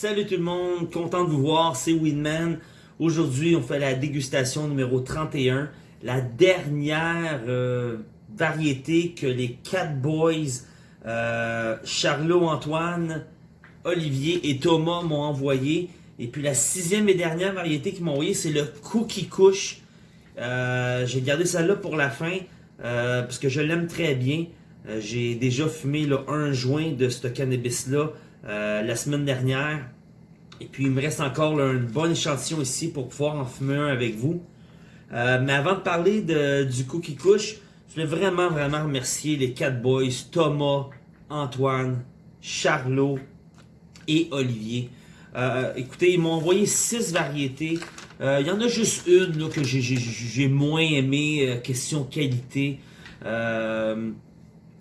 Salut tout le monde, content de vous voir, c'est Winman. Aujourd'hui, on fait la dégustation numéro 31, la dernière euh, variété que les Cat Boys, euh, Charlot, Antoine, Olivier et Thomas m'ont envoyé. Et puis la sixième et dernière variété qu'ils m'ont envoyé, c'est le Cookie Kush. Euh, J'ai gardé celle-là pour la fin euh, parce que je l'aime très bien. J'ai déjà fumé le 1 juin de ce cannabis-là la semaine dernière. Et puis il me reste encore là, un bon échantillon ici pour pouvoir en fumer un avec vous. Euh, mais avant de parler du Cookie Kush, je voulais vraiment, vraiment remercier les quatre boys, Thomas, Antoine, Charlot et Olivier. Euh, écoutez, ils m'ont envoyé six variétés. Euh, Il y en a juste une que j'ai- moins aimé, euh, question qualité.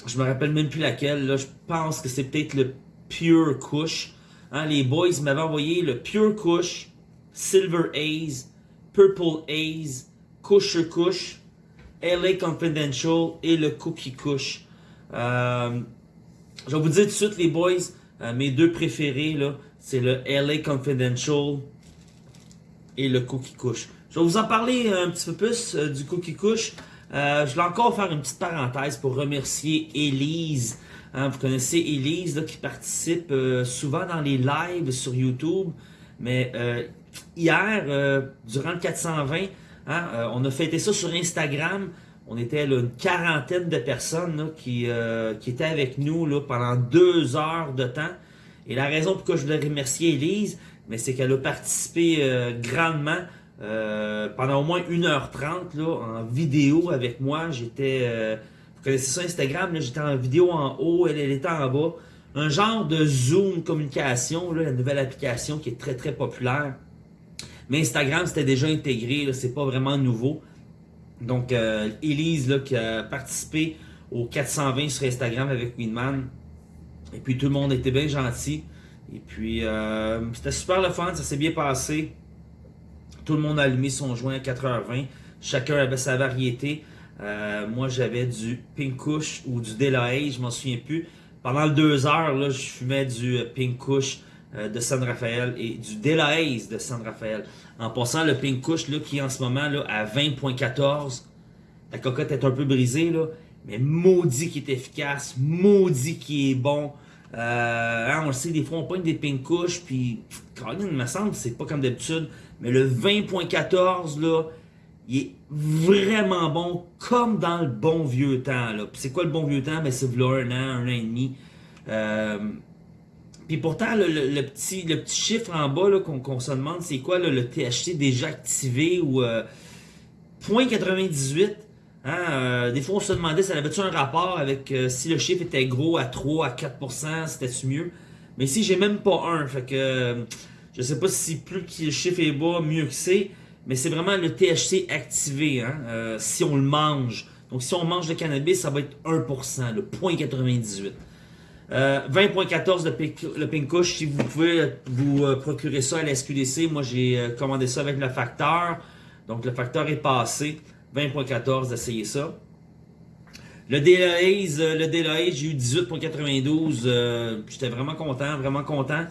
Je me rappelle même plus laquelle. Là. Je pense que c'est peut-être le Pure Kush. Hein, les boys m'avaient envoyé le Pure Kush, Silver Haze, Purple Haze, Kusher Kush, LA Confidential et le Cookie Kush. Euh, je vais vous dire tout de suite, les boys, euh, mes deux préférés, c'est le LA Confidential et le Cookie Kush. Je vais vous en parler un petit peu plus euh, du Cookie Kush. Euh, je vais encore faire une petite parenthèse pour remercier Elise. Hein, vous connaissez Elise là, qui participe euh, souvent dans les lives sur YouTube. Mais euh, hier, euh, durant le 420, hein, euh, on a fêté ça sur Instagram. On était là, une quarantaine de personnes là, qui, euh, qui étaient avec nous là, pendant deux heures de temps. Et la raison pourquoi je voulais remercier Elise, mais c'est qu'elle a participé grandement pendant au moins 1h30 là, en vidéo avec moi. J'étais, vous connaissez ça Instagram, j'étais en vidéo en haut, elle, elle était en bas. Un genre de Zoom communication, la nouvelle application qui est très très populaire. Mais Instagram, c'était déjà intégré, c'est pas vraiment nouveau. Donc, euh, Elise, qui a participé au 420 sur Instagram avec Winman. Et puis, tout le monde était bien gentil. Et puis, euh, c'était super le fun, ça s'est bien passé. Tout le monde a allumé son joint à 4h20. Chacun avait sa variété. Euh, moi, j'avais du Pink Kush ou du Delahaye, je m'en souviens plus. Pendant deux heures, là, je fumais du euh, Pink Kush euh, de San Rafael et du Delahaye de San Rafael. En passant, le Pink Kush, là, qui est en ce moment là, à 20.14, la cocotte est un peu brisée, là, mais maudit qui est efficace, maudit qui est bon. Euh, hein, on le sait, des fois on pogne des pink couches, puis Colin, il me semble, c'est pas comme d'habitude, mais le 20.14 là, il est vraiment bon, comme dans le bon vieux temps. C'est quoi le bon vieux temps? Ben c'est un an, un an et demi. Euh, puis pourtant, le, petit, le petit chiffre en bas qu'on se demande, c'est quoi le THC déjà activé ou euh, 0.98. Hein, euh, des fois, on se demandait, ça avait-tu un rapport avec euh, si le chiffre était gros à 3, à 4%, c'était-tu mieux? Mais ici, j'ai même pas un. Fait que je sais pas si plus que le chiffre est bas, mieux que c'est. Mais c'est vraiment le THC activé, hein, euh, si on le mange. Donc, si on mange le cannabis, ça va être 1%, le 0.98. Euh, 20.14 le le pink Kush, si vous pouvez vous euh, procurer ça à la SQDC, moi j'ai euh, commandé ça avec le facteur, donc le facteur est passé, 20.14 d'essayer ça. Le Delahaze, le Delahaze, j'ai eu 18.92, euh, j'étais vraiment content, vraiment content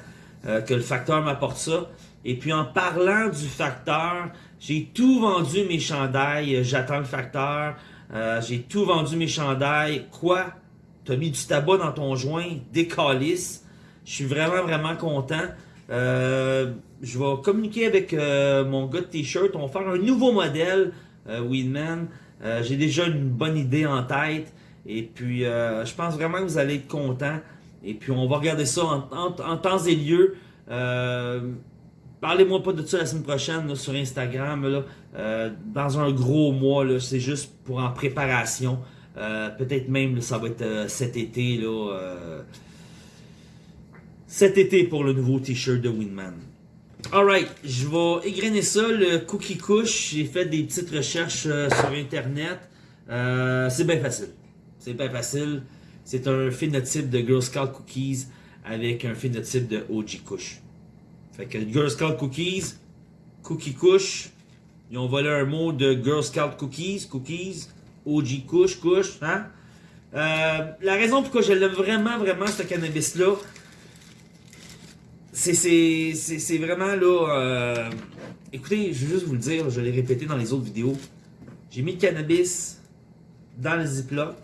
que le facteur m'apporte ça. Et puis en parlant du facteur, j'ai tout vendu mes chandails, euh, j'attends le facteur, euh, j'ai tout vendu mes chandails, quoi? T'as mis du tabac dans ton joint, des calices. Je suis vraiment, vraiment content. Euh, je vais communiquer avec euh, mon gars de t-shirt. On va faire un nouveau modèle, euh, Weedman. Euh, J'ai déjà une bonne idée en tête. Et puis, je pense vraiment que vous allez être content. Et puis, on va regarder ça en, en- en temps et lieu. Parlez-moi pas de ça la semaine prochaine sur Instagram. Euh, dans un gros mois, c'est juste pour en préparation. Euh, Peut-être même ça va être euh, cet été. Cet été pour le nouveau t-shirt de Winman. Alright, je vais égrener ça, le Cookie Kush. J'ai fait des petites recherches sur Internet. C'est bien facile. C'est bien facile. C'est un phénotype de Girl Scout Cookies avec un phénotype de OG Kush. Fait que Girl Scout Cookies, Cookie Kush, ils ont volé un mot de Girl Scout Cookies, Cookies, OG Kush, Kush, hein? Euh, la raison pourquoi je l'aime vraiment, vraiment, ce cannabis-là, c'est vraiment là. euh, écoutez, je vais juste vous le dire, je l'ai répété dans les autres vidéos. J'ai mis le cannabis dans le Ziploc.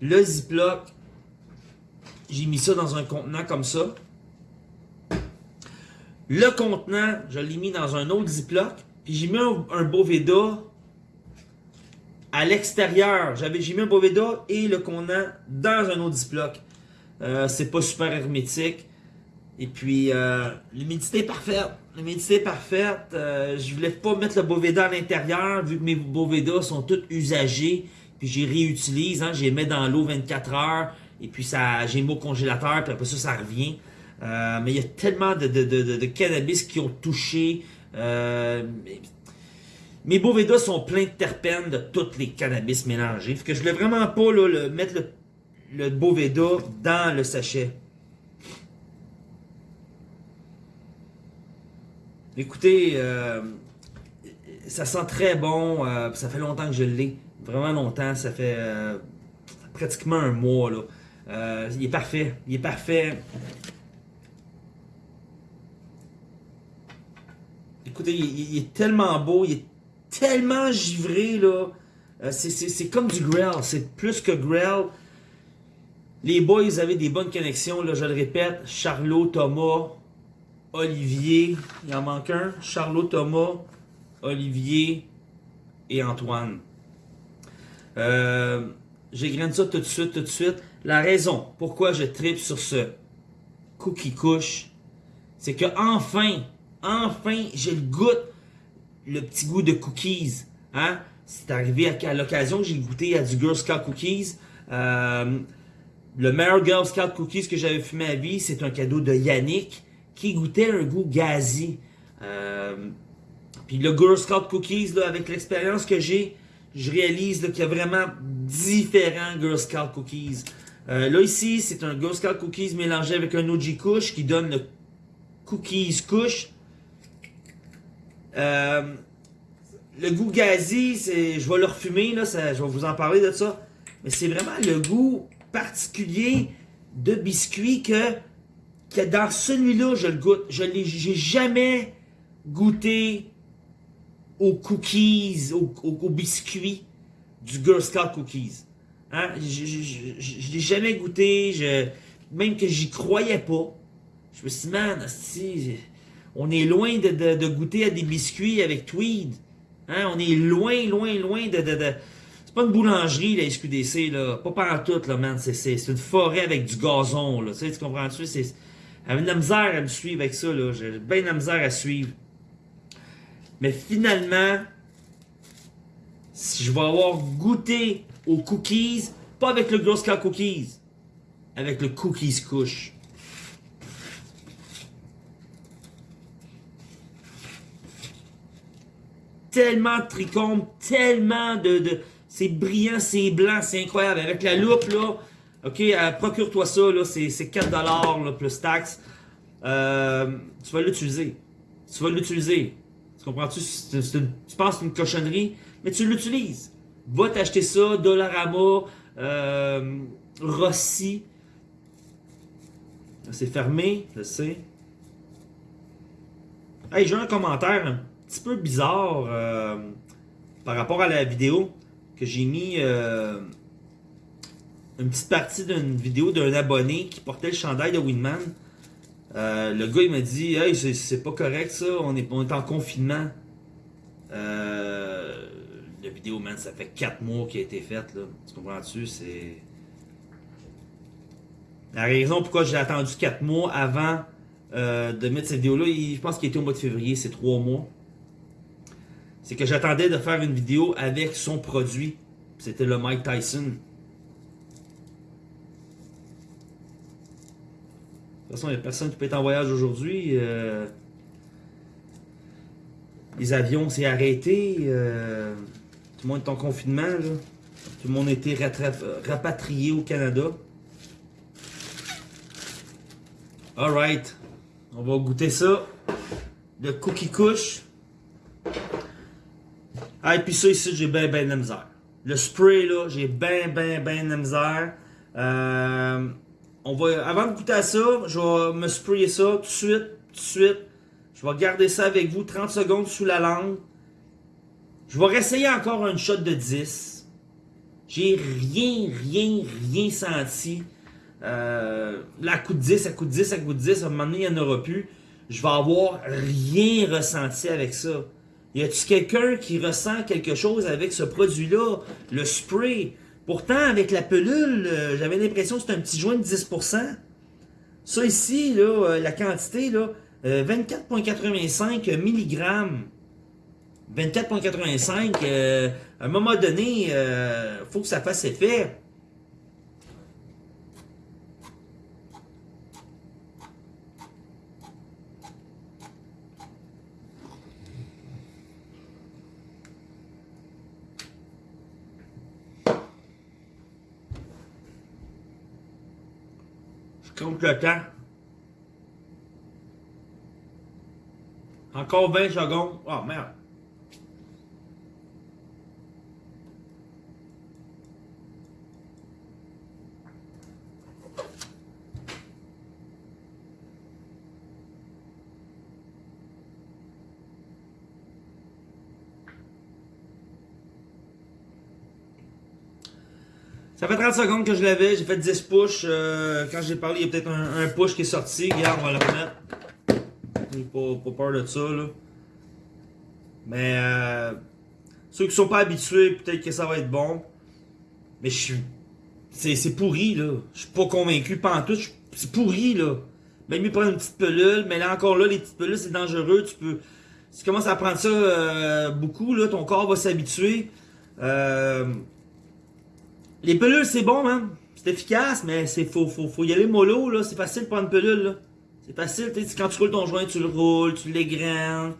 Le Ziploc, j'ai mis ça dans un contenant comme ça. Le contenant, je l'ai mis dans un autre Ziploc. Puis j'ai mis un, Boveda à l'extérieur. J'avais, j'ai mis un Boveda et le contenant dans un autre Ziploc. Euh, c'est pas super hermétique. Et puis, euh, l'humidité est parfaite. L'humidité parfaite. Euh, je voulais pas mettre le Boveda à l'intérieur, vu que mes Boveda sont tous usagés. Puis, j'y réutilise. Hein, j'y mets dans l'eau 24 heures. Et puis, ça, j'ai mis au congélateur. Puis après ça, ça revient. Euh, mais il y a tellement de, cannabis qui ont touché. Euh, mes Boveda sont pleins de terpènes de tous les cannabis mélangés. Fait que je voulais vraiment pas le- mettre le, le Boveda dans le sachet. Écoutez, euh, ça sent très bon. ça fait longtemps que je l'ai. Vraiment longtemps. Ça fait pratiquement un mois. Il est parfait. Il est parfait. Écoutez, il, est tellement beau. Il est tellement givré. là. Euh, c'est- comme du Grell. C'est plus que Grell. Les boys, avaient des bonnes connexions. Là, je le répète. Charlot, Thomas, Olivier, il en manque un. Charlot Thomas, Olivier et Antoine. Euh, J'égrène ça tout de suite, tout de suite. La raison pourquoi je tripe sur ce cookie couche, c'est que enfin, enfin, j'ai le goût, le petit goût de cookies. Hein? C'est arrivé à, l'occasion que j'ai goûté à du Girl Scout Cookies. Euh, le meilleur Girl Scout Cookies que j'avais fumé à vie, c'est un cadeau de Yannick qui goûtait un goût gazi. Euh, puis le Girl Scout Cookies, avec l'expérience que j'ai, je réalise qu'il y a vraiment différents Girl Scout Cookies. Euh, là ici, c'est un Girl Scout Cookies mélangé avec un OG Kush qui donne le Cookies Kush. Euh, le goût gazi, je vais le refumer, je vais vous en parler de ça. Mais c'est vraiment le goût particulier de biscuit que, que dans celui-là, je le goûte. Je j'ai jamais goûté aux cookies, aux, biscuits du Girl Scout Cookies. Hein? Je, l'ai jamais goûté, même que j'y croyais pas. Je me suis dit, man, asti, on est loin de, goûter à des biscuits avec Tweed. Hein? On est loin, loin, loin de... C'est pas une boulangerie, la SQDC, là. Pas partout, là, man. C'est, une forêt avec du gazon, là. Tu sais, tu comprends-tu? C'est... J'avais de la misère à me suivre avec ça, là. J'ai bien de la misère à suivre. Mais finalement, si je vais avoir goûté aux cookies, pas avec le Girl Scout Cookies, avec le Cookies Kush. Tellement de trichomes, tellement de... de c'est brillant, c'est blanc, c'est incroyable. Avec la loupe, là, ok, euh, procure-toi ça, là, c'est c'est 4$ là, plus taxes. Euh, tu vas l'utiliser. Tu vas l'utiliser. Tu comprends-tu? Tu penses que c'est une cochonnerie, mais tu l'utilises. Va t'acheter ça, Dollarama, euh, Rossi. C'est fermé, je sais. Hey, j'ai un commentaire un petit peu bizarre euh, par rapport à la vidéo que j'ai mis euh, une petite partie d'une vidéo d'un abonné qui portait le chandail de Winman. Euh, le gars il m'a dit Hey, c'est- pas correct ça, on est, on est en confinement. La vidéo, man, ça fait 4 mois qu'elle a été faite, là. Tu comprends-tu? C'est. La raison pourquoi j'ai attendu 4 mois avant de mettre cette vidéo-là, je pense qu'il était au mois de février, c'est 3 mois. C'est que j'attendais de faire une vidéo avec son produit. C'était le Mike Tyson. De toute façon, il n'y a personne qui peut être en voyage aujourd'hui. euh, les avions, c'est arrêté. euh, tout le monde est en confinement. Tout le monde a été rapatrié au Canada. Alright. On va goûter ça. Le cookie couche. Et puis ça ici, j'ai ben ben de la misère. Le spray là, j'ai ben ben ben de la misère. Euh, on va, avant de goûter à ça, je vais me sprayer ça tout de suite, tout de suite. Je vais garder ça avec vous 30 secondes sous la langue. Je vais réessayer encore une shot de 10. J'ai rien, rien, rien senti. Euh, à coup de 10, à coup de 10, à coup de 10, à un moment donné, il n'y en aura plus. Je vais avoir rien ressenti avec ça. Y a-tu quelqu'un qui ressent quelque chose avec ce produit-là? Le spray? Pourtant, avec la pelule, euh, j'avais l'impression que c'était un petit joint de 10%. Ça ici, là, euh, la quantité, là, 24,85 mg. 24,85, à un moment donné, il faut que ça fasse effet. Le temps. Encore 20 secondes. Oh merde. Ça fait 30 secondes que je l'avais, j'ai fait 10 push. Euh, quand j'ai parlé, il y a peut-être un, push qui est sorti. Regarde, on va le remettre. J'ai pas, peur de ça, là. Mais euh, ceux qui sont pas habitués, peut-être que ça va être bon. Mais je suis. C'est pourri, là. Je suis pas convaincu. Pas en tout. C'est pourri, là. Même mieux prendre une petite pelule. Mais là, encore là, les petites pelules, c'est dangereux. Tu peux. Si tu commences à prendre ça euh, beaucoup, là, ton corps va s'habituer. Euh. Les pelules, c'est bon, man. C'est efficace, mais c'est faut, faut, faut y aller mollo, là. C'est facile de prendre une pelule, là. C'est facile, tu quand tu roules ton joint, tu le roules, tu l'égrenes.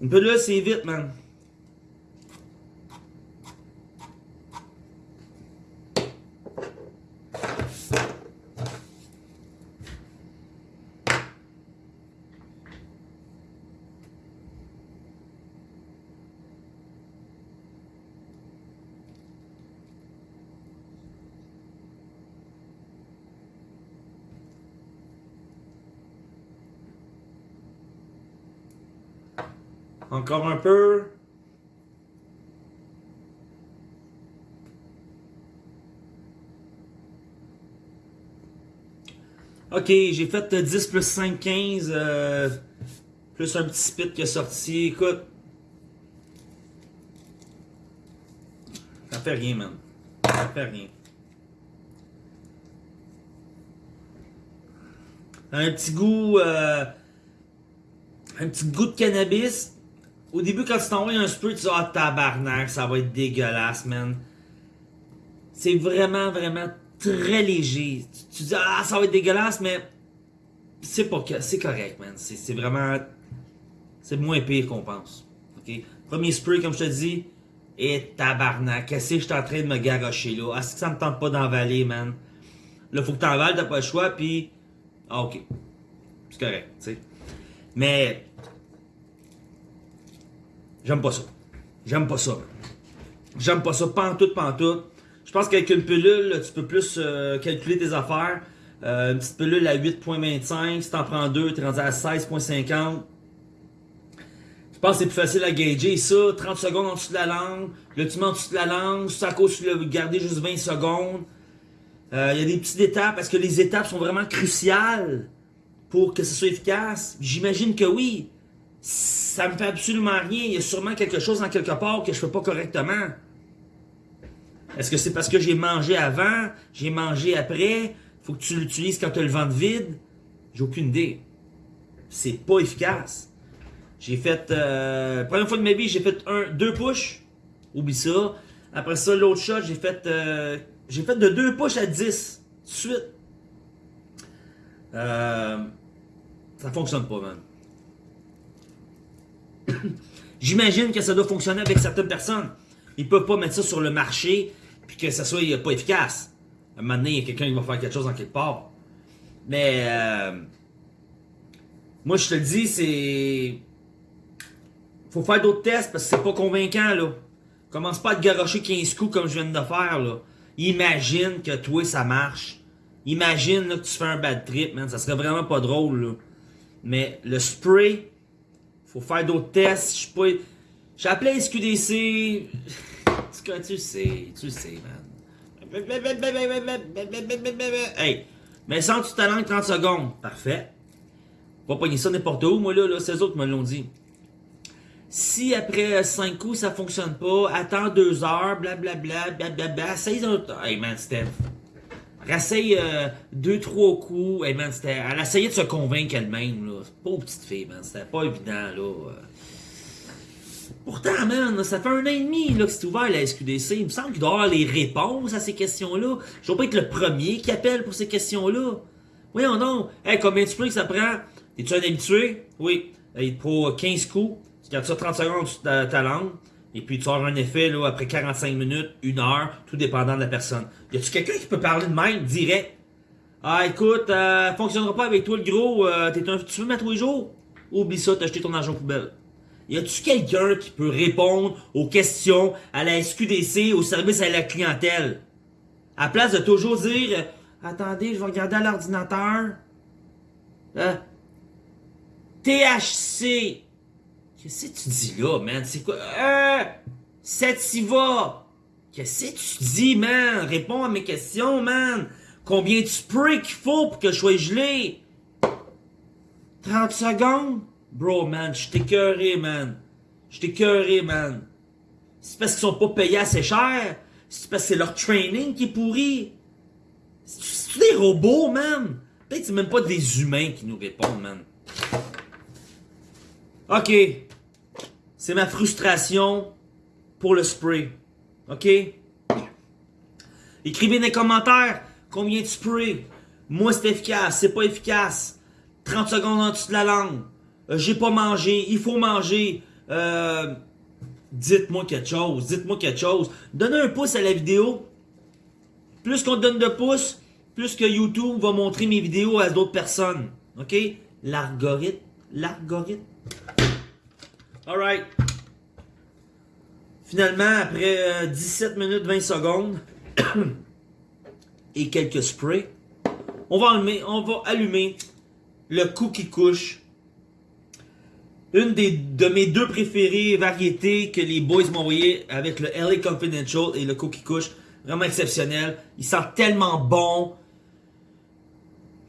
Une pelule, c'est vite, man. Encore un peu. Ok, j'ai fait 10 plus 5, 15. Euh, plus un petit spit qui est sorti. Écoute. Ça fait rien, man. Ça fait rien. Un petit goût. Euh, un petit goût de cannabis. Au début, quand tu t'envoies un spray, tu dis Ah, tabarnak, ça va être dégueulasse, man. C'est vraiment, vraiment très léger. Tu, dis Ah, ça va être dégueulasse, mais c'est c'est correct, man. C'est vraiment. C'est moins pire qu'on pense. Premier spray, comme je te dis, et tabarnak. Qu'est-ce que je suis en train de me garocher là? Est-ce que ça me tente pas d'envaler, man? Là, faut que t'envales, t'as pas le choix, puis. Ah, ok. C'est correct, tu sais. Mais J'aime pas ça. J'aime pas ça. J'aime pas ça, pantoute, pantoute. Je pense qu'avec une pilule, tu peux plus euh, calculer tes affaires. Euh, une petite pilule à 8.25, si t'en prends deux, t'es rendu à 16.50. Je pense que c'est plus facile à gager. Ça, 30 secondes en dessous de la langue. Là, tu mets en dessous de la langue. Ça, cause tu l'as gardé juste 20 secondes. Euh, il y a des petites étapes, parce que les étapes sont vraiment cruciales pour que ce soit efficace? J'imagine que oui ça me fait absolument rien. Il y a sûrement quelque chose en quelque part que je fais pas correctement. Est-ce que c'est parce que j'ai mangé avant, j'ai mangé après, faut que tu l'utilises quand tu le ventre vide? J'ai aucune idée. C'est pas efficace. J'ai fait, euh, première fois de ma vie, j'ai fait un, deux push. Oublie ça. Après ça, l'autre shot, j'ai fait, euh, j'ai fait de deux push à 10. Tout de suite. Euh, ça fonctionne pas, man. J'imagine que ça doit fonctionner avec certaines personnes. Ils peuvent pas mettre ça sur le marché puis que ça soit pas efficace. À un il y a quelqu'un qui va faire quelque chose en quelque part. Mais euh, moi, je te le dis, c'est. Faut faire d'autres tests parce que c'est pas convaincant, là. Commence pas à te garocher 15 coups comme je viens de faire, là. Imagine que toi, ça marche. Imagine là, que tu fais un bad trip, man. Ça serait vraiment pas drôle, là. Mais le spray, faut faire d'autres tests. Je suis pas. J'ai appelé SQDC. Tu sais, tu sais, man. Hey, mais sans tu ta langue 30 secondes. Parfait. Pas pogner ça n'importe où, moi là, là eux autres me l'ont dit. Si après 5 coups ça fonctionne pas, attends 2 heures, blablabla, blablabla, 6 autres. Hey man, Steph. Rassaye 2 3 coups. Hey man. Elle essayait de se convaincre elle-même, pas petite fille, man. C'était pas évident, là. Pourtant, man, ça fait un an et demi là, que c'est ouvert la SQDC. Il me semble qu'il doit avoir les réponses à ces questions-là. Je dois pas être le premier qui appelle pour ces questions-là. Voyons donc. Hey, combien de que ça prend? Es-tu un habitué? Oui. Il pour 15 coups. Tu gardes ça 30 secondes sur ta, langue. Et puis tu auras un effet là, après 45 minutes, une heure, tout dépendant de la personne. Y a-tu quelqu'un qui peut parler de même, direct? Ah, écoute, euh, fonctionnera pas avec toi le gros. Euh, un, tu veux mettre tous les jours? Oublie ça, t'as acheté ton argent poubelle. Y a-tu quelqu'un qui peut répondre aux questions à la SQDC, au service à la clientèle? À place de toujours dire Attendez, je vais regarder à l'ordinateur. Euh, THC. Qu'est-ce que tu dis là, man? C'est quoi? Euh, Sativa. Qu'est-ce que tu dis, man? Réponds à mes questions, man. Combien de spray qu'il faut pour que je sois gelé? 30 secondes? Bro, man, je t'ai écœuré, man. Je t'ai écœuré, man. C'est parce qu'ils sont pas payés assez cher. C'est parce que c'est leur training qui est pourri. C'est des robots, man? Peut-être que c'est même pas des humains qui nous répondent, man. Ok. C'est ma frustration pour le spray. Ok? Écrivez dans les commentaires combien de spray? Moi, c'est efficace. C'est pas efficace. 30 secondes en dessous de la langue. Euh, j'ai pas mangé, il faut manger. Euh, dites-moi quelque chose, dites-moi quelque chose. Donnez un pouce à la vidéo. Plus qu'on donne de pouces, plus que YouTube va montrer mes vidéos à d'autres personnes. OK? L'algorithme. L'algorithme. Alright. Finalement, après 17 euh, minutes 20 secondes et quelques sprays, on va allumer, le cookie couche une des, de mes deux préférées variétés que les boys m'ont envoyé avec le LA Confidential et le Cookie Kush. Vraiment exceptionnel. Il sent tellement bon.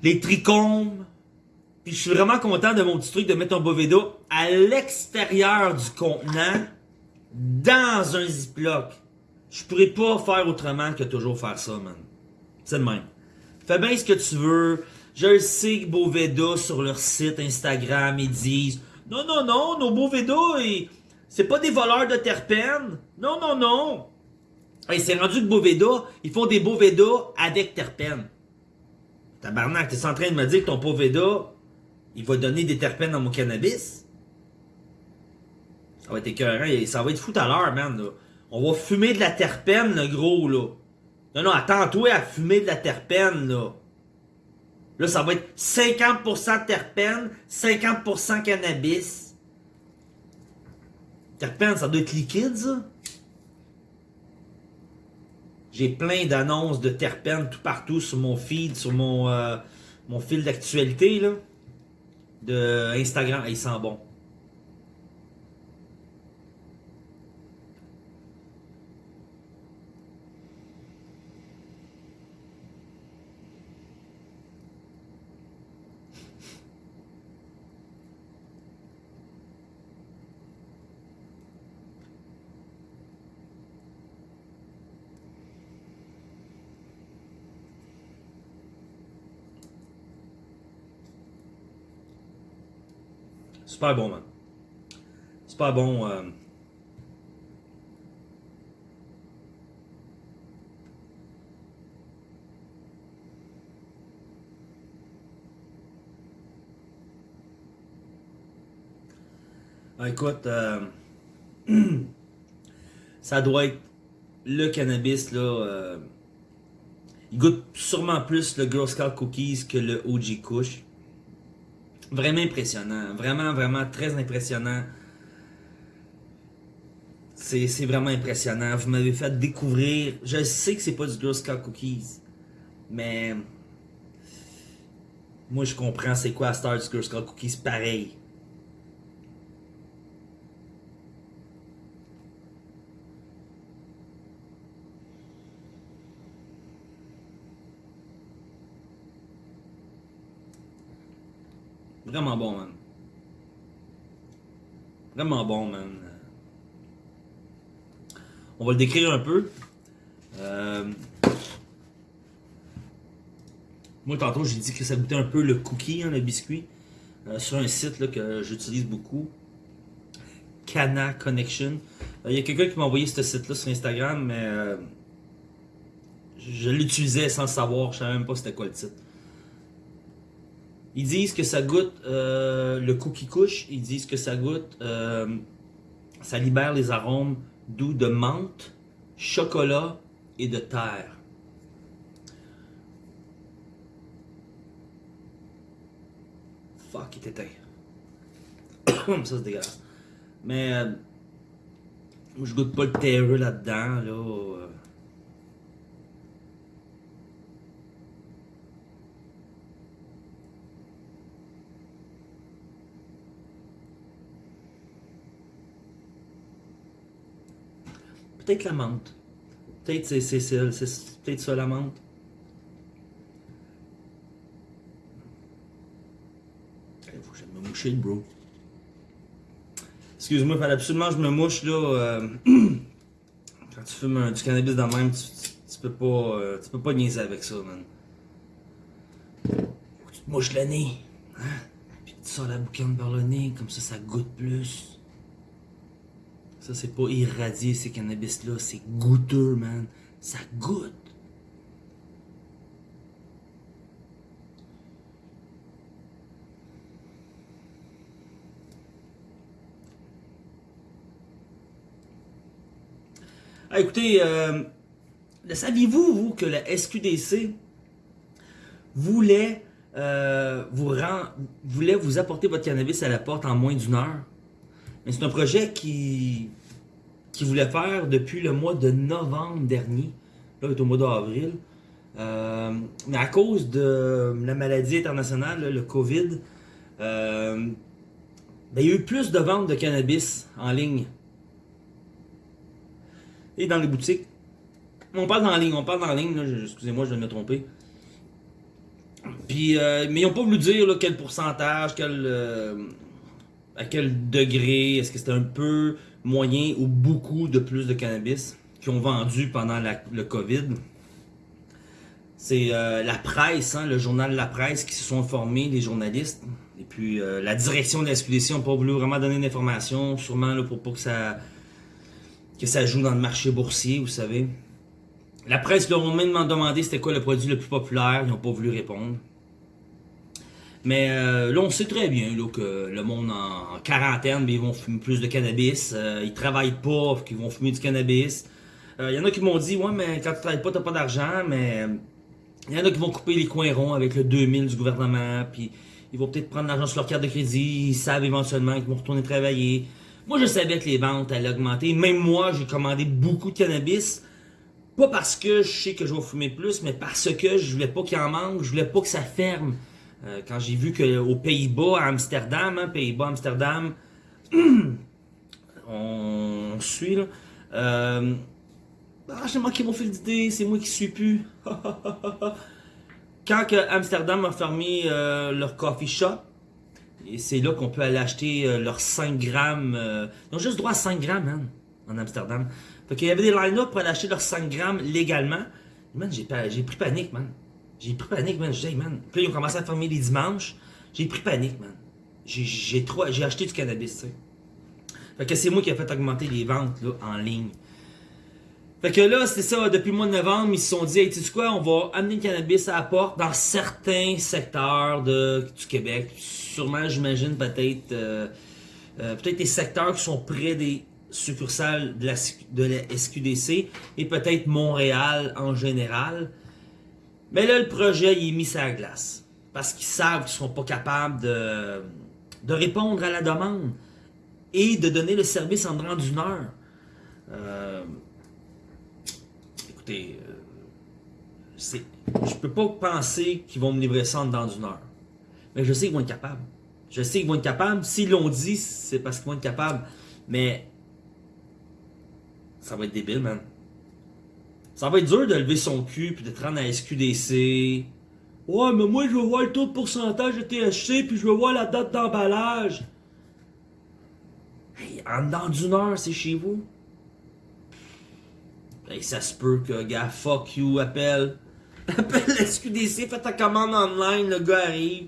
Les trichomes. Puis je suis vraiment content de mon petit truc de mettre un Boveda à l'extérieur du contenant dans un Ziploc. Je pourrais pas faire autrement que toujours faire ça, man. C'est le même. Fais bien ce que tu veux. Je sais que Boveda sur leur site Instagram, ils disent non, non, non, nos Boveda, c'est pas des voleurs de terpènes. Non, non, non. Et c'est rendu que Boveda, ils font des Boveda avec terpènes. Tabarnak, t'es en train de me dire que ton Boveda, il va donner des terpènes dans mon cannabis? Ça va être écœurant, ça va être fou à l'heure, man, On va fumer de la terpène, le gros, là. Non, non, attends-toi à fumer de la terpène, là. Là, ça va être 50% terpène, 50% cannabis. Terpène, ça doit être liquide, ça? J'ai plein d'annonces de terpènes tout partout sur mon feed, sur mon, euh, mon fil d'actualité, là. De Instagram. ils sentent bon. Super bon, man. Super bon. Euh... Ah, écoute, euh... ça doit être le cannabis, là. Euh... Il goûte sûrement plus le Girl Scout Cookies que le OG Kush. Vraiment impressionnant. Vraiment, vraiment très impressionnant. C'est vraiment impressionnant. Vous m'avez fait découvrir. Je sais que c'est pas du Girl Scout Cookies. Mais Moi, je comprends c'est quoi Star du Girl Scout Cookies pareil. Vraiment bon, man. Vraiment bon, man. On va le décrire un peu. Euh, Moi, tantôt, j'ai dit que ça goûtait un peu le cookie, hein, le biscuit, euh, sur un site là, que j'utilise beaucoup. Cana Connection. Euh, il y a quelqu'un qui m'a envoyé ce site-là sur Instagram, mais euh, je l'utilisais sans savoir. Je savais même pas c'était quoi le titre. Ils disent que ça goûte le cookie couche. Ils disent que ça goûte. ça libère les arômes doux de menthe, chocolat et de terre. Fuck, il était Ça, c'est dégueulasse. Mais. Euh, je goûte pas le terreux là-dedans, là. Euh. Peut-être la menthe. Peut-être c'est, peut-être ça la menthe. bro. Excuse-moi, il fallait absolument que je me mouche, là. Euh, quand tu fumes du cannabis dans le même, tu, peux pas, euh, tu peux pas niaiser avec ça, man. Faut que tu te mouches le nez. Hein? Puis tu sors la boucane par le nez, comme ça, ça goûte plus. Ça, c'est pas irradié, ces cannabis-là. C'est goûteux, man. Ça goûte. Ah, écoutez, euh, saviez-vous, vous, que la SQDC voulait, euh, vous voulait vous apporter votre cannabis à la porte en moins d'une heure? Mais c'est un projet qui, qui voulait faire depuis le mois de novembre dernier. Là, est au mois d'avril. Euh, mais à cause de la maladie internationale, le COVID, ben, il y a eu plus de ventes de cannabis en ligne et dans les boutiques. On parle la ligne, on parle la ligne, excusez-moi, je vais me tromper. Puis, euh, mais ils n'ont pas voulu dire quel pourcentage, quel, euh, à quel degré, est-ce que c'était un peu moyen ou beaucoup de plus de cannabis qui ont vendu pendant le COVID? C'est euh, la presse, hein, le journal La Presse qui se sont informés, les journalistes. Et puis la direction de la SQDC n'a pas voulu vraiment donner d'informations, sûrement pour pas que ça que ça joue dans le marché boursier, vous savez. La presse leur a même demandé c'était quoi le produit le plus populaire, ils n'ont pas voulu répondre. Mais euh, là, on sait très bien que le monde en, quarantaine, ben, ils vont fumer plus de cannabis. Euh, ils travaillent pas, qu'ils vont fumer du cannabis. Il euh, y en a qui m'ont dit, ouais, mais quand tu travailles pas, t'as pas d'argent, mais il y en a qui vont couper les coins ronds avec le 2000 du gouvernement, puis ils vont peut-être prendre l'argent sur leur carte de crédit, ils savent éventuellement qu'ils vont retourner travailler. Moi, je savais que les ventes allaient augmenter. Même moi, j'ai commandé beaucoup de cannabis. Pas parce que je sais que je vais fumer plus, mais parce que je voulais pas qu'il en manque, je voulais pas que ça ferme. Euh, quand j'ai vu qu'aux Pays-Bas, à Amsterdam, hein, Pays-Bas, Amsterdam, on suit là. Euh, ah, j'ai manqué mon fil d'idée, c'est moi qui suis plus. quand Amsterdam a fermé euh, leur coffee shop, et c'est là qu'on peut aller acheter euh, leurs 5 grammes. Ils ont juste droit à 5 grammes, man, en Amsterdam. Fait qu'il y avait des line-up pour aller acheter leurs 5 grammes légalement. Man, j'ai pris panique, man. J'ai pris panique, man. J'ai man. Puis ils ont commencé à fermer les dimanches. J'ai pris panique, man. J'ai acheté du cannabis, tu sais. Fait que c'est moi qui ai fait augmenter les ventes là, en ligne. Fait que là, c'est ça, depuis le mois de novembre, ils se sont dit, hey, tu sais quoi, on va amener le cannabis à la porte dans certains secteurs de, du Québec. Sûrement, j'imagine, peut-être euh, euh, peut-être des secteurs qui sont près des succursales de la, de la SQDC et peut-être Montréal en général. Mais là, le projet, il est mis sur la glace. Parce qu'ils savent qu'ils ne sont pas capables de, de répondre à la demande et de donner le service en moins d'une heure. Euh, écoutez, euh, je peux pas penser qu'ils vont me livrer ça dans une heure. Mais je sais qu'ils vont être capables. Je sais qu'ils vont être capables. S'ils l'ont dit, c'est parce qu'ils vont être capables. Mais ça va être débile, man. Ça va être dur de lever son cul puis de te rendre à SQDC. Ouais, mais moi, je veux voir le taux de pourcentage de THC puis je veux voir la date d'emballage. Hey, en dedans d'une heure, c'est chez vous. Hey, ça se peut que, gars, fuck you, appelle. Appelle SQDC, fais ta commande online, le gars arrive.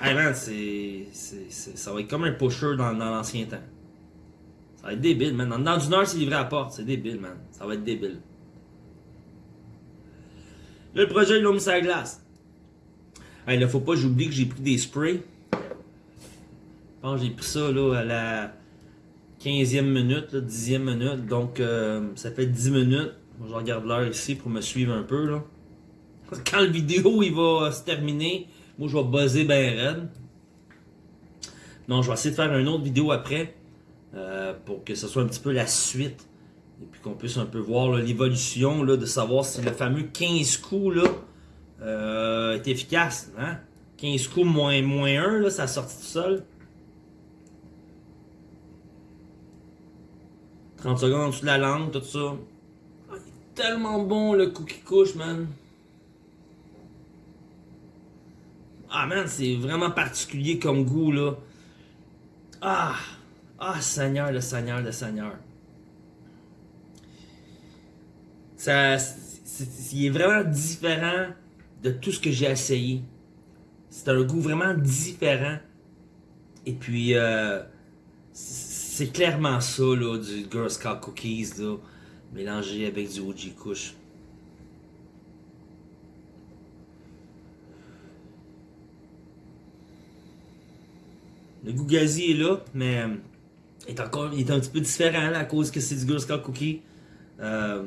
Hey man, c'est. Ça va être comme un pusher dans, dans l'ancien temps. Ça va être débile, man. En dedans d'une heure, c'est livré à la porte. C'est débile, man. Ça va être débile. Le projet, il l'a glace. Hey, là, faut pas, j'oublie que j'ai pris des sprays. Je pense que j'ai pris ça, là, à la 15e minute, là, 10e minute. Donc, euh, ça fait 10 minutes. Je regarde l'heure ici pour me suivre un peu. Quand le vidéo, il va se terminer, moi, je vais buzzer ben raide. Non, je vais essayer de faire une autre vidéo après. Euh, pour que ce soit un petit peu la suite. Et puis qu'on puisse un peu voir l'évolution, de savoir si le fameux 15 coups là, euh, est efficace. Hein? 15 coups moins, moins 1, là, ça sorti tout seul. 30 secondes en dessous de la langue, tout ça. Ah, il est tellement bon le cookie couche, man. Ah, man, c'est vraiment particulier comme goût, là. Ah! Ah, Seigneur, le Seigneur, le Seigneur. Ça, il est vraiment différent de tout ce que j'ai essayé. C'est un goût vraiment différent. Et puis, euh, c'est clairement ça, là, du Girl Scout Cookies, là, mélangé avec du OG Kush. Le goût gazi est là, mais est encore il est un petit peu différent à cause que c'est du Girl Scout Cookie. Euh,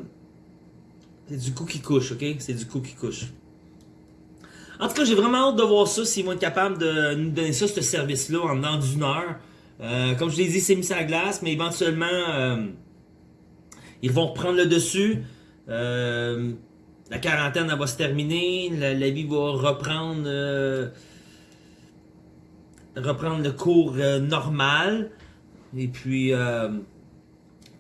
c'est du cookie couche, ok? C'est du cookie couche. En tout cas, j'ai vraiment hâte de voir ça, s'ils vont être capables de nous donner ça, ce service-là, en dedans d'une heure. Euh, comme je l'ai dit, c'est mis à la glace, mais éventuellement, euh, ils vont reprendre le dessus. la quarantaine, elle va se terminer. La, la vie va reprendre, reprendre le cours normal. Et puis, euh,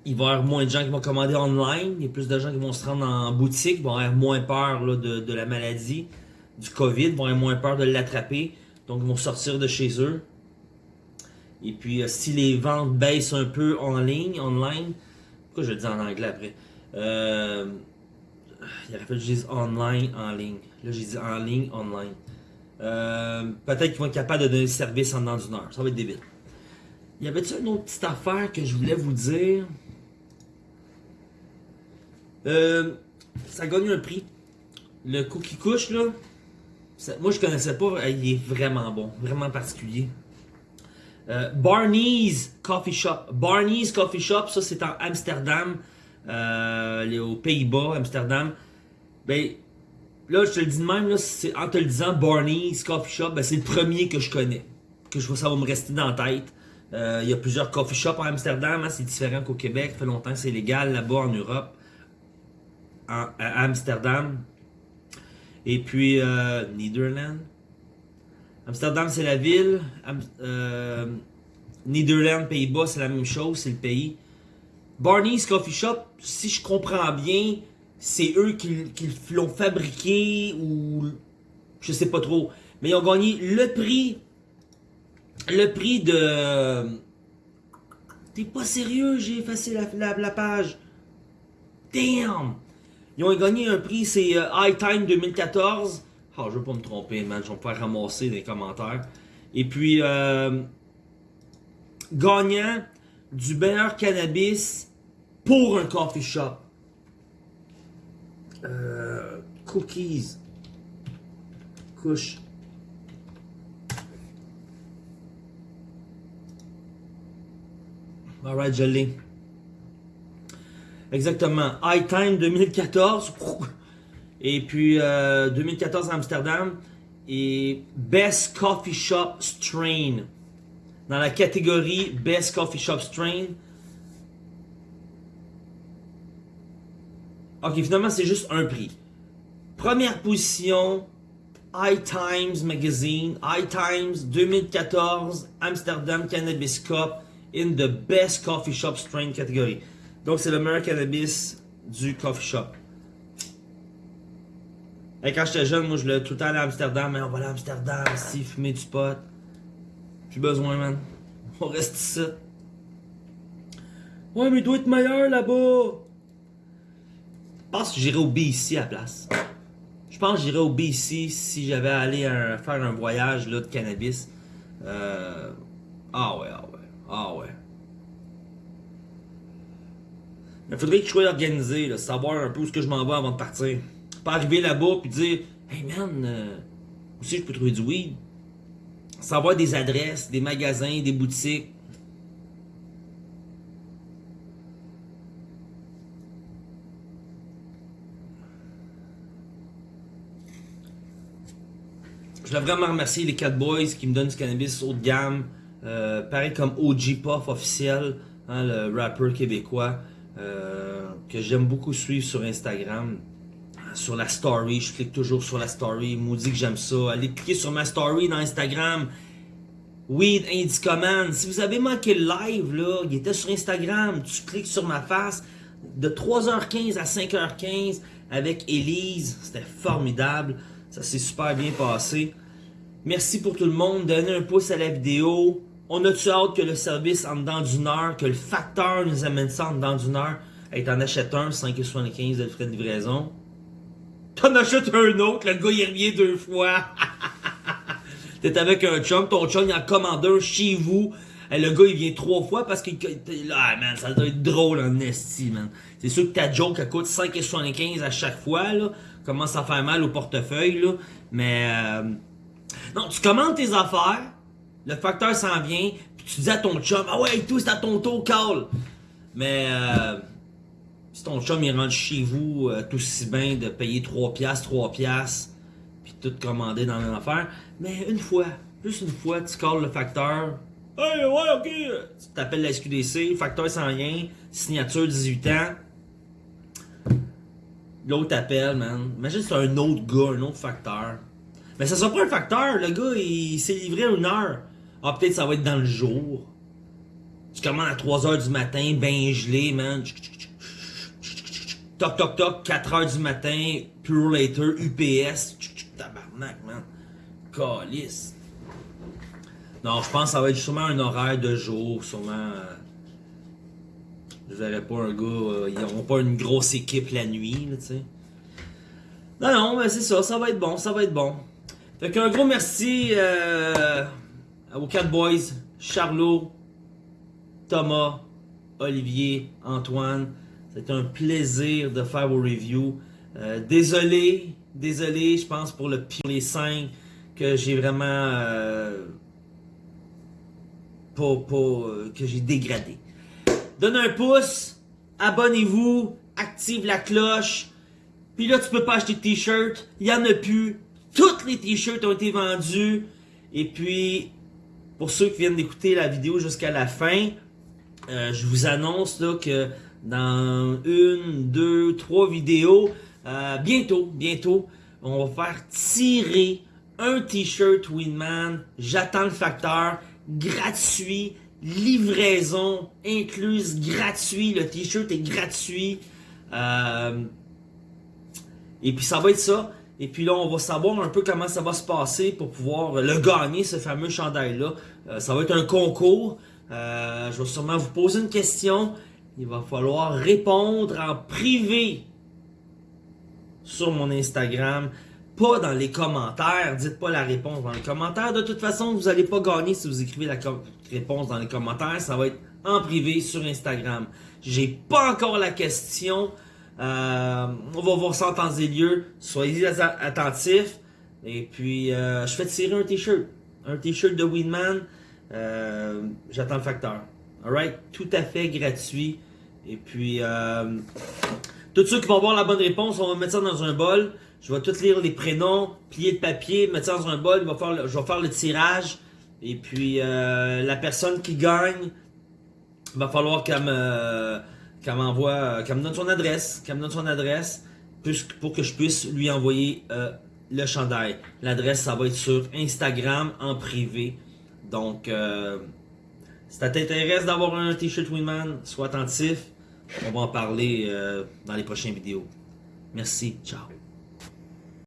il va y avoir moins de gens qui vont commander online. Il y a plus de gens qui vont se rendre en boutique. Vont avoir moins peur de, la maladie, du COVID. Vont avoir moins peur de l'attraper. Donc, ils vont sortir de chez eux. Et puis, euh, si les ventes baissent un peu en ligne, online, pourquoi je le dis en anglais après? Euh, il aurait fallu que je dise online, en ligne. Là, j'ai dit en ligne, online. Euh, peut-être qu'ils vont être capables de donner le service en dedans d'une heure. Ça va être débile. Y avait-tu une autre petite affaire que je voulais vous dire? Euh, ça gagne un prix. Le cookie couche, là, moi je connaissais pas, il est vraiment bon, vraiment particulier. Euh, Barney's Coffee Shop. Barney's Coffee Shop, ça c'est en Amsterdam, euh, aux Pays-Bas, Amsterdam. Ben, là je te le dis de même, là, en te le disant Barney's Coffee Shop, ben, c'est le premier que je connais. Que je vois ça va me rester dans la tête. Euh, il y a plusieurs coffee shops en Amsterdam, hein, c'est différent qu'au Québec. Ça fait longtemps que c'est légal là-bas en Europe, à Amsterdam. Et puis, euh, Netherlands. Amsterdam, c'est la ville. Euh, Netherlands, Pays-Bas, c'est la même chose, c'est le pays. Barney's Coffee Shop, si je comprends bien, c'est eux qui, l'ont fabriqué ou je sais pas trop. Mais ils ont gagné le prix le prix de... T'es pas sérieux, j'ai effacé la, page. Damn! Ils ont gagné un prix, c'est euh, High Time 2014. Ah, oh, je veux pas me tromper, man. Je vais me faire ramasser les commentaires. Et puis, euh, gagnant du meilleur cannabis pour un coffee shop. Euh, cookies. Couche. Alright, je l'ai. Exactement. High Time 2014. Et puis 2014 euh, Amsterdam. Et Best Coffee Shop Strain. Dans la catégorie Best Coffee Shop Strain. Ok, finalement, c'est juste un prix. Première position, High Times Magazine, High Times 2014 Amsterdam Cannabis Cup in the best coffee shop strain category. Donc c'est le meilleur cannabis du coffee shop. Et quand j'étais jeune, moi je voulais tout le temps aller à Amsterdam, mais on va aller à Amsterdam, si fumer du pot. Plus besoin, man. On reste ici. Ouais, mais il doit être meilleur là-bas. Je pense que j'irais au BC à la place. Je pense que j'irais au BC si j'avais à aller un- faire un voyage là, de cannabis. Euh, Ah ouais, ah ouais, ah ouais. Il faudrait que je sois organisé, savoir un peu où ce que je m'en vais avant de partir. Pas arriver là-bas puis dire Hey man, euh, où que je peux trouver du weed? Savoir des adresses, des magasins, des boutiques. Je voulais vraiment remercier les 4 boys qui me donnent du cannabis haut de gamme. Euh, pareil comme OG Puff officiel, hein, le rappeur québécois euh, que j'aime beaucoup suivre sur Instagram. Sur la story, je clique toujours sur la story. Il m'a dit que j'aime ça. Allez cliquer sur ma story dans Instagram. Weed Indicoman. Si vous avez manqué le live, là, il était sur Instagram. Tu cliques sur ma face de 3h15 à 5h15 avec Elise. C'était formidable. Ça s'est super bien passé. Merci pour tout le monde. Donnez un pouce à la vidéo. On a-tu hâte que le service en dedans d'une heure, que le facteur nous amène ça en dedans d'une heure? Hey, t'en achètes un, 5,75$ de frais de livraison. T'en achètes un autre, le gars il revient deux fois. T'es avec un chum, ton chum il en commande un chez vous. Et le gars il vient trois fois parce que là, man, ça doit être drôle en esti, man. C'est sûr que ta joke elle coûte 5,75 à chaque fois, là. Commence à faire mal au portefeuille, là. Mais euh, non, tu commandes tes affaires, le facteur s'en vient, puis tu dis à ton chum, ah ouais, tout c'est à ton tour, call. Mais euh, si ton chum il rentre chez vous euh, tout si bien de payer 3 piastres, 3 piastres, puis tout commander dans la même affaire, mais une fois, juste une fois, tu calls le facteur. Hey, ouais, ok. Tu t'appelles la SQDC, facteur sans rien, signature 18 ans. L'autre t'appelle, man. Imagine c'est un autre gars, un autre facteur. Mais ça sera pas un facteur, le gars il s'est livré à une heure. Ah, peut-être ça va être dans le jour. Tu commandes à 3h du matin, ben gelé, man. Toc toc toc, 4h du matin, Pure Later, UPS. Tabarnak, man. Calice. Non, je pense que ça va être sûrement un horaire de jour, sûrement. euh, Je verrai pas un gars. euh, ils n'auront pas une grosse équipe la nuit, tu sais. Non, non, mais c'est ça, ça va être bon, ça va être bon. Fait qu'un gros merci euh, aux 4 boys, Charlot, Thomas, Olivier, Antoine. C'est un plaisir de faire vos reviews. Euh, désolé, désolé, je pense pour le pour les 5 que j'ai vraiment euh, euh, que j'ai dégradé. Donne un pouce, abonnez-vous, active la cloche. Puis là, tu peux pas acheter de t-shirts, il y en a plus. Toutes les t-shirts ont été vendus. Et puis, pour ceux qui viennent d'écouter la vidéo jusqu'à la fin, euh, je vous annonce là, que dans une, deux, trois vidéos, euh, bientôt, bientôt, on va faire tirer un t-shirt Winman. J'attends le facteur gratuit, livraison incluse gratuit. Le t-shirt est gratuit. Euh, et puis ça va être ça. Et puis là, on va savoir un peu comment ça va se passer pour pouvoir le gagner, ce fameux chandail-là. Euh, ça va être un concours. Euh, je vais sûrement vous poser une question. Il va falloir répondre en privé sur mon Instagram. Pas dans les commentaires. Dites pas la réponse dans les commentaires. De toute façon, vous n'allez pas gagner si vous écrivez la réponse dans les commentaires. Ça va être en privé sur Instagram. J'ai pas encore la question. Euh, on va voir ça en temps et lieu. Soyez attentifs. Et puis, euh, je fais tirer un t-shirt. Un t-shirt de Winman. Euh, J'attends le facteur. Alright? Tout à fait gratuit. Et puis, euh, tous ceux qui vont avoir la bonne réponse, on va mettre ça dans un bol. Je vais tout lire les prénoms, plier le papier, mettre ça dans un bol. Va je vais faire le tirage. Et puis, euh, la personne qui gagne, va falloir qu'elle me, qu'elle m'envoie, qu'elle me donne son adresse, qu'elle me donne son adresse, pour que je puisse lui envoyer euh, le chandail. L'adresse, ça va être sur Instagram en privé. Donc, euh, si ça t'intéresse d'avoir un t-shirt Winman, sois attentif. On va en parler euh, dans les prochaines vidéos. Merci, ciao.